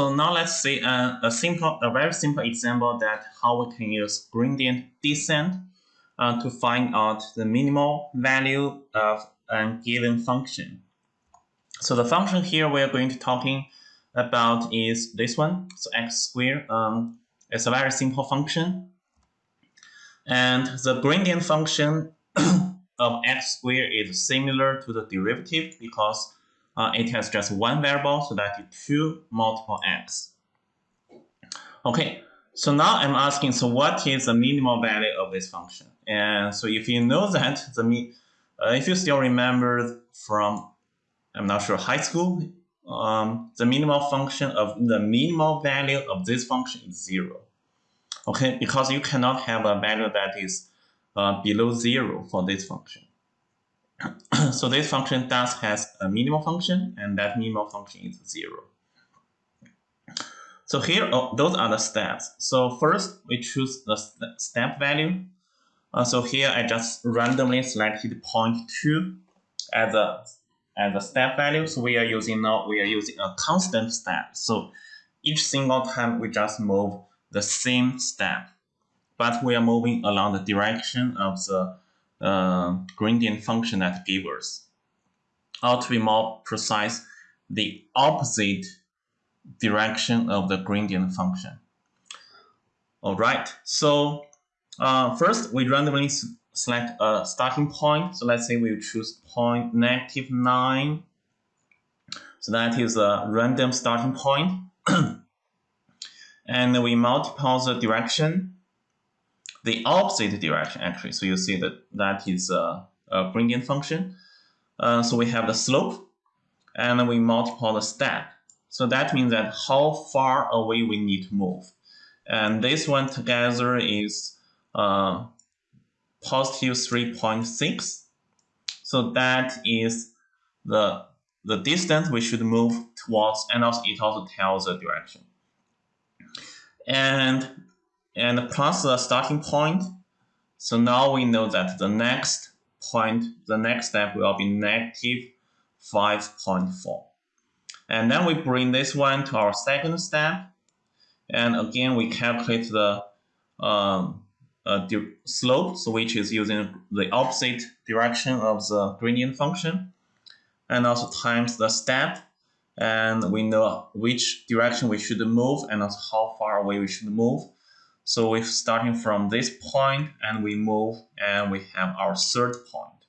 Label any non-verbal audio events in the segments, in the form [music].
So now let's see a, a simple, a very simple example that how we can use gradient descent uh, to find out the minimal value of a given function. So the function here we're going to talking about is this one. So x squared um, is a very simple function. And the gradient function [coughs] of x squared is similar to the derivative because uh, it has just one variable, so that is 2 multiple x. Okay, so now I'm asking, so what is the minimal value of this function? And so if you know that, the uh, if you still remember from, I'm not sure, high school, um, the minimal function of the minimal value of this function is 0. Okay, because you cannot have a value that is uh, below 0 for this function. [clears throat] so this function does has a minimal function, and that minimal function is 0. So here, oh, those are the steps. So first, we choose the step value. Uh, so here, I just randomly selected point 2 as a, as a step value. So we are using now, we are using a constant step. So each single time, we just move the same step. But we are moving along the direction of the uh, gradient function that gives us. Or to be more precise, the opposite direction of the gradient function. All right, so uh, first we randomly select a starting point. So let's say we choose point negative 9. So that is a random starting point. [clears throat] and we multiply the direction the opposite direction actually. So you see that that is a, a gradient function. Uh, so we have the slope and then we multiply the step. So that means that how far away we need to move. And this one together is uh, positive 3.6. So that is the, the distance we should move towards and also it also tells the direction. And and plus the starting point. So now we know that the next point, the next step will be negative 5.4. And then we bring this one to our second step. And again, we calculate the um, uh, slope, so which is using the opposite direction of the gradient function. And also times the step. And we know which direction we should move and also how far away we should move. So we're starting from this point and we move and we have our third point.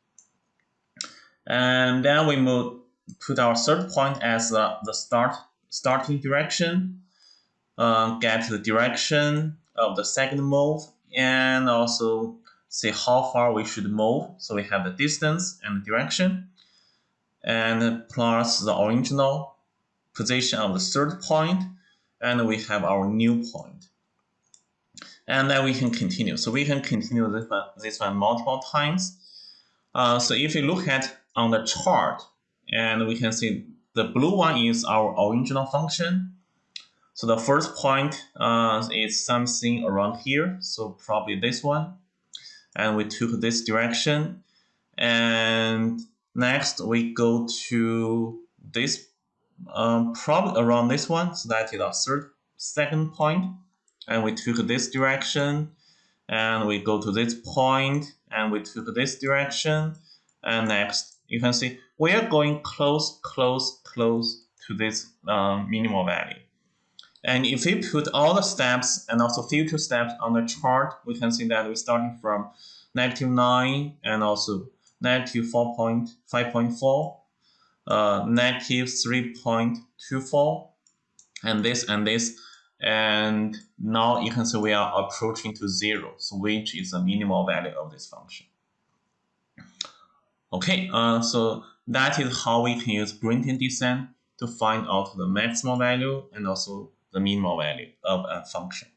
And then we move, put our third point as uh, the start starting direction, uh, get the direction of the second move, and also see how far we should move. So we have the distance and direction, and plus the original position of the third point, and we have our new point and then we can continue. So we can continue this one, this one multiple times. Uh, so if you look at on the chart, and we can see the blue one is our original function. So the first point uh, is something around here, so probably this one. And we took this direction. And next we go to this, um, probably around this one, so that is our third, second point and we took this direction and we go to this point and we took this direction and next you can see we are going close close close to this um, minimal value. And if we put all the steps and also future steps on the chart we can see that we're starting from negative 9 and also negative 4.5.4 uh, negative 3.24 and this and this and now you can see we are approaching to zero, so which is the minimal value of this function. Okay, uh, so that is how we can use gradient descent to find out the maximal value and also the minimal value of a function.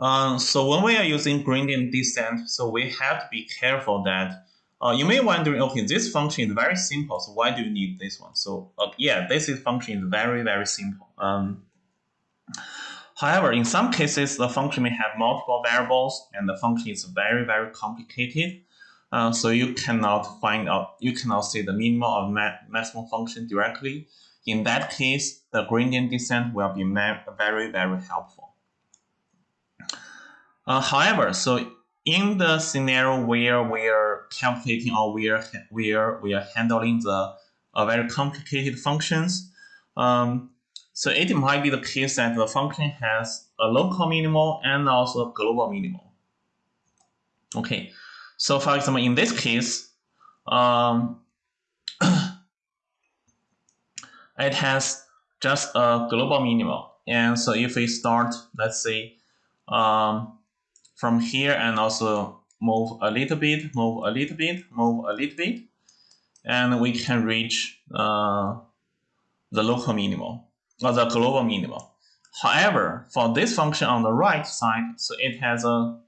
Um, so when we are using gradient descent, so we have to be careful that uh, you may wondering, okay, this function is very simple, so why do you need this one? So uh, yeah, this is function is very, very simple. Um, however, in some cases, the function may have multiple variables and the function is very, very complicated. Uh, so you cannot find out, you cannot see the minimal or ma maximum function directly. In that case, the gradient descent will be very, very helpful. Uh, however, so in the scenario where we are calculating or we are, we are, we are handling the uh, very complicated functions, um, so it might be the case that the function has a local minimal and also a global minimal. Okay, so for example, in this case, um, [coughs] it has just a global minimal. And so if we start, let's say, um, from here and also move a little bit, move a little bit, move a little bit, and we can reach uh, the local minimum or the global minimum. However, for this function on the right side, so it has a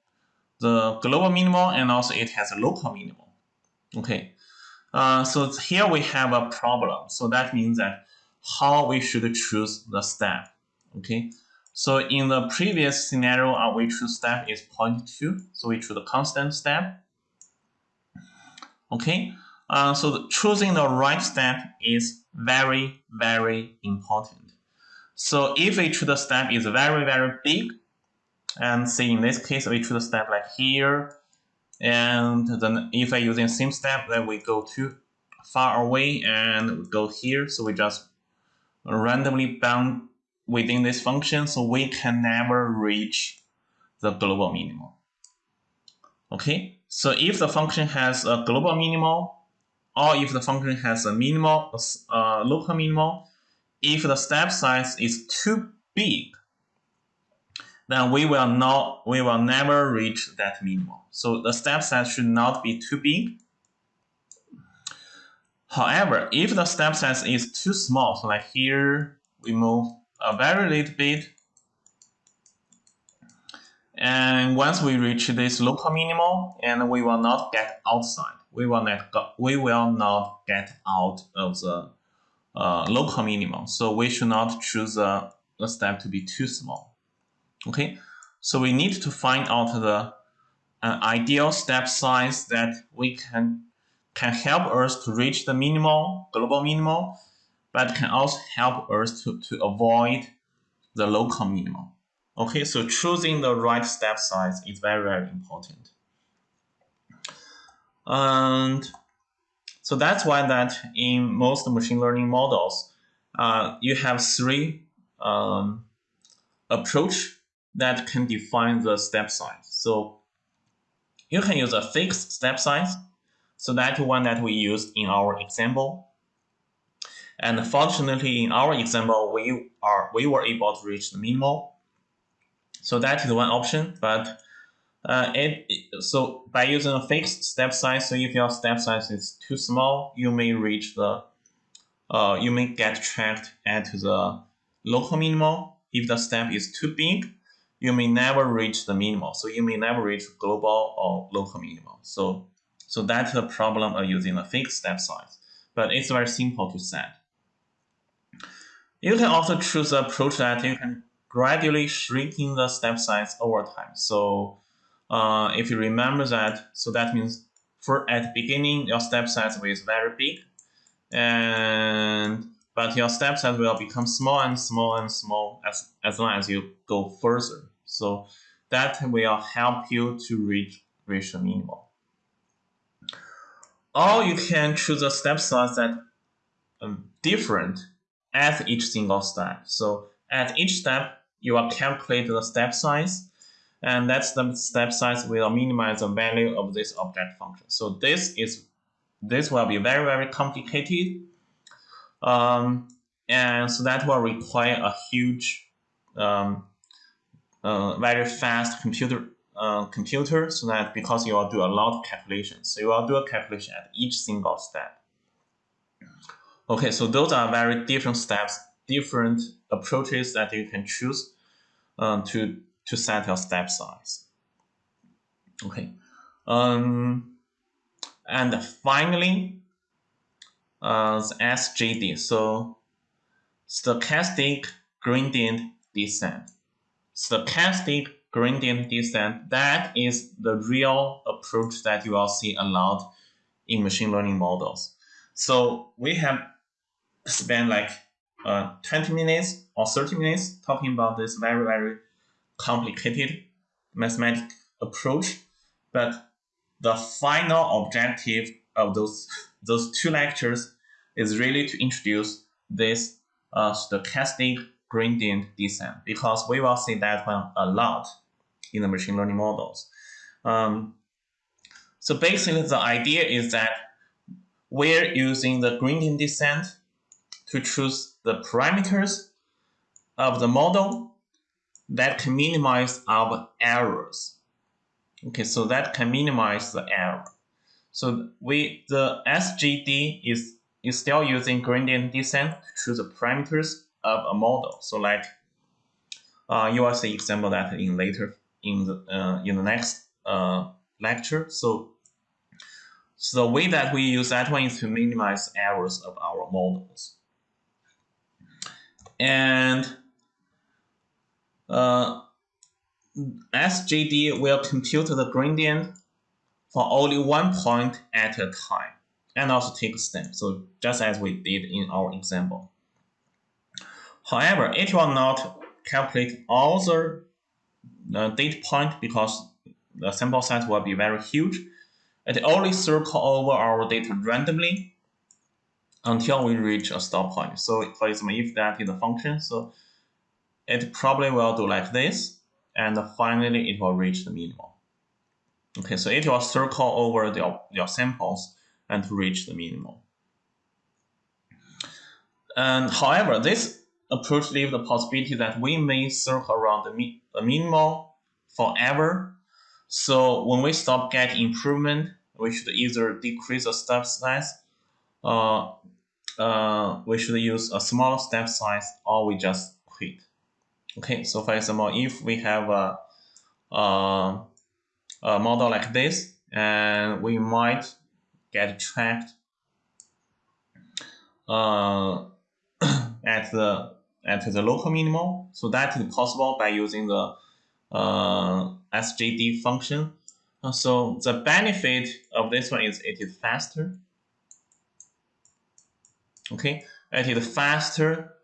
the global minimum and also it has a local minimum. Okay, uh, so here we have a problem. So that means that how we should choose the step. Okay, so in the previous scenario, our choose step is 0.2. So we choose the constant step. Okay, uh, so choosing the right step is very, very important. So if we choose the step is very, very big, and see in this case, we choose a step like here. And then if I using same step, then we go too far away and go here. So we just randomly bound within this function. So we can never reach the global minimal. Okay, so if the function has a global minimal, or if the function has a minimal, uh, local minimal, if the step size is too big, then we will not we will never reach that minimal. So the step size should not be too big. However, if the step size is too small, so like here we move a very little bit, and once we reach this local minimum, and we will not get outside, we will not go, we will not get out of the uh, local minimum. So we should not choose a, a step to be too small. Okay, so we need to find out the uh, ideal step size that we can can help us to reach the minimal, global minimal, but can also help us to, to avoid the local minimum. Okay, so choosing the right step size is very, very important. And so that's why that in most machine learning models, uh, you have three um, approach that can define the step size. So you can use a fixed step size. So that one that we use in our example. And fortunately, in our example, we are we were able to reach the minimal. So that is one option. But uh, it, so by using a fixed step size, so if your step size is too small, you may reach the uh, you may get trapped at the local minimal. If the step is too big, you may never reach the minimal. So you may never reach global or local minimal. So, so that's the problem of using a fixed step size. But it's very simple to set. You can also choose an approach that you can gradually shrinking the step size over time. So uh, if you remember that, so that means for at the beginning, your step size is very big. And but your step size will become small and small and small as, as long as you go further. So that will help you to reach, the minimal. Or you can choose a step size that um, different at each single step. So at each step, you will calculate the step size, and that's the step size will minimize the value of this object function. So this is this will be very very complicated, um, and so that will require a huge um, uh, very fast computer uh, computer so that because you will do a lot of calculations. So you will do a calculation at each single step. Okay, so those are very different steps, different approaches that you can choose um, to, to set your step size. Okay, um, and finally, uh, the SGD, so stochastic gradient descent stochastic gradient descent, that is the real approach that you will see a lot in machine learning models. So we have spent like uh, 20 minutes or 30 minutes talking about this very, very complicated mathematical approach. But the final objective of those, those two lectures is really to introduce this uh, stochastic gradient descent because we will see that one a lot in the machine learning models. Um, so basically the idea is that we're using the gradient descent to choose the parameters of the model that can minimize our errors. Okay, so that can minimize the error. So we the SGD is is still using gradient descent to choose the parameters of a model. So like uh, you will see example that in later in the uh, in the next uh, lecture. So so the way that we use that one is to minimize errors of our models. And uh, SGD will compute the gradient for only one point at a time and also take a step. So just as we did in our example. However, it will not calculate all the uh, data point because the sample size will be very huge. It only circle over our data randomly until we reach a stop point. So for example, if that is a function, so it probably will do like this, and finally it will reach the minimum. Okay, so it will circle over the, your samples and reach the minimum. And however, this approach leaves the possibility that we may circle around the, mi the minimal forever. So when we stop getting improvement, we should either decrease the step size, uh, uh, we should use a smaller step size, or we just quit. Okay, so for example, if we have a, a, a model like this, and we might get tracked uh, [coughs] at the at the local minimal. So that is possible by using the uh, SGD function. Uh, so the benefit of this one is it is faster. Okay, it is faster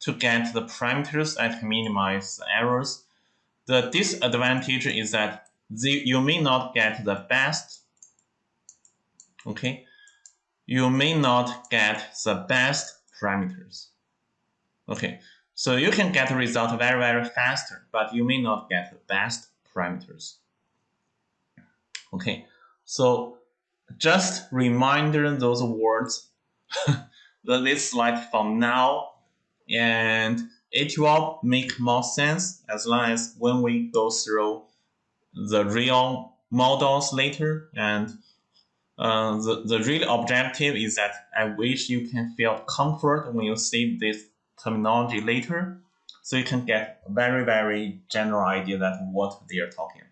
to get the parameters and minimize the errors. The disadvantage is that the, you may not get the best. Okay, you may not get the best parameters. Okay, so you can get the result very, very faster, but you may not get the best parameters. Okay, so just reminder those words, [laughs] this slide from now, and it will make more sense as long as when we go through the real models later and uh, the, the real objective is that I wish you can feel comfort when you see this terminology later so you can get a very, very general idea that what they are talking about.